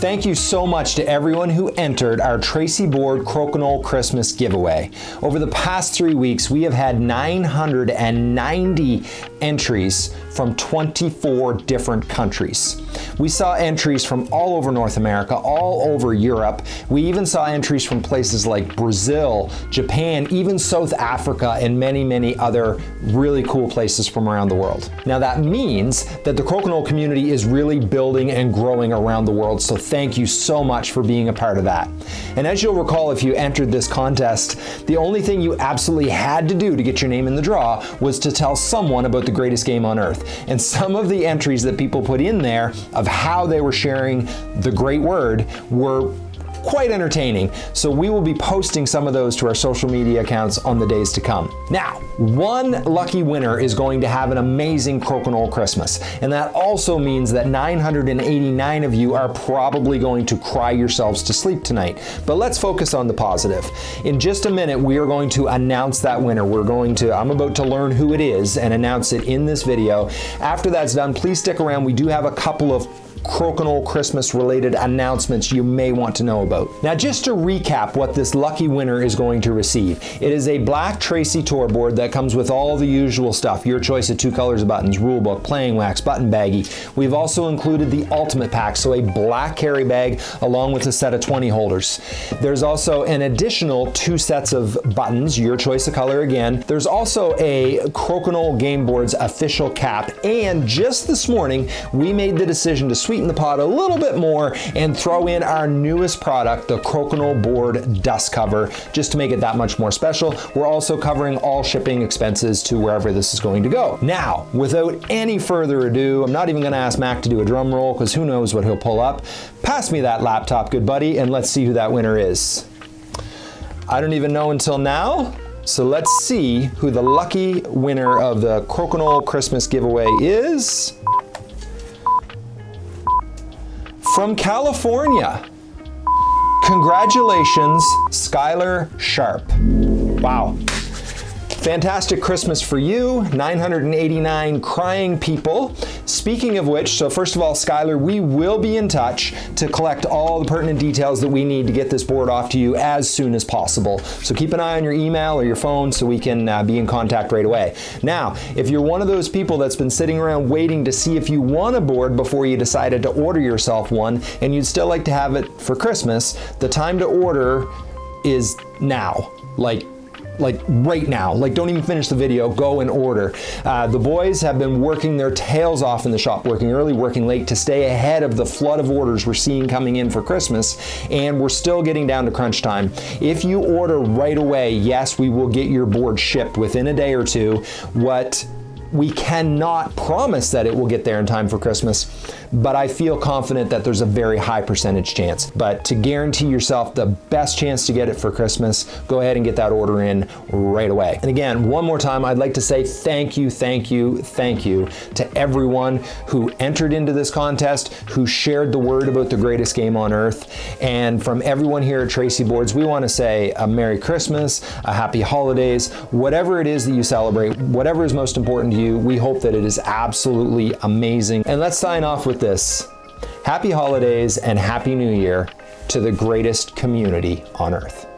Thank you so much to everyone who entered our Tracey Board Crokinole Christmas giveaway. Over the past three weeks, we have had 990 entries from 24 different countries. We saw entries from all over North America, all over Europe. We even saw entries from places like Brazil, Japan, even South Africa, and many, many other really cool places from around the world. Now that means that the Crokinole community is really building and growing around the world, so thank you so much for being a part of that. And as you'll recall, if you entered this contest, the only thing you absolutely had to do to get your name in the draw was to tell someone about the greatest game on earth. And some of the entries that people put in there of how they were sharing the great word were quite entertaining. So we will be posting some of those to our social media accounts on the days to come. Now, one lucky winner is going to have an amazing Crokinole Christmas. And that also means that 989 of you are probably going to cry yourselves to sleep tonight. But let's focus on the positive. In just a minute, we are going to announce that winner. We're going to, I'm about to learn who it is and announce it in this video. After that's done, please stick around. We do have a couple of Crokinole Christmas related announcements you may want to know about. Now just to recap what this lucky winner is going to receive. It is a black Tracey tour board that comes with all the usual stuff. Your choice of two colors of buttons, rule book, playing wax, button baggie. We've also included the ultimate pack, so a black carry bag along with a set of 20 holders. There's also an additional two sets of buttons, your choice of color again. There's also a Crokinole Game Boards official cap and just this morning we made the decision to sweeten the pot a little bit more and throw in our newest product, the Crokinole Board Dust Cover, just to make it that much more special. We're also covering all shipping expenses to wherever this is going to go. Now, without any further ado, I'm not even gonna ask Mac to do a drum roll because who knows what he'll pull up. Pass me that laptop, good buddy, and let's see who that winner is. I don't even know until now. So let's see who the lucky winner of the Crokinole Christmas giveaway is. From California. Congratulations, Skylar Sharp. Wow. Fantastic Christmas for you, 989 crying people. Speaking of which, so first of all, Skylar, we will be in touch to collect all the pertinent details that we need to get this board off to you as soon as possible. So keep an eye on your email or your phone so we can uh, be in contact right away. Now, if you're one of those people that's been sitting around waiting to see if you want a board before you decided to order yourself one and you'd still like to have it for Christmas, the time to order is now. Like like right now. Like don't even finish the video, go and order. Uh, the boys have been working their tails off in the shop, working early, working late to stay ahead of the flood of orders we're seeing coming in for Christmas. And we're still getting down to crunch time. If you order right away, yes, we will get your board shipped within a day or two. What we cannot promise that it will get there in time for Christmas, but I feel confident that there's a very high percentage chance. But to guarantee yourself the best chance to get it for Christmas, go ahead and get that order in right away. And again, one more time, I'd like to say thank you, thank you, thank you to everyone who entered into this contest, who shared the word about the greatest game on earth. And from everyone here at Tracey Boards, we want to say a Merry Christmas, a Happy Holidays, whatever it is that you celebrate, whatever is most important to you, we hope that it is absolutely amazing. And let's sign off with this. Happy holidays and Happy New Year to the greatest community on earth.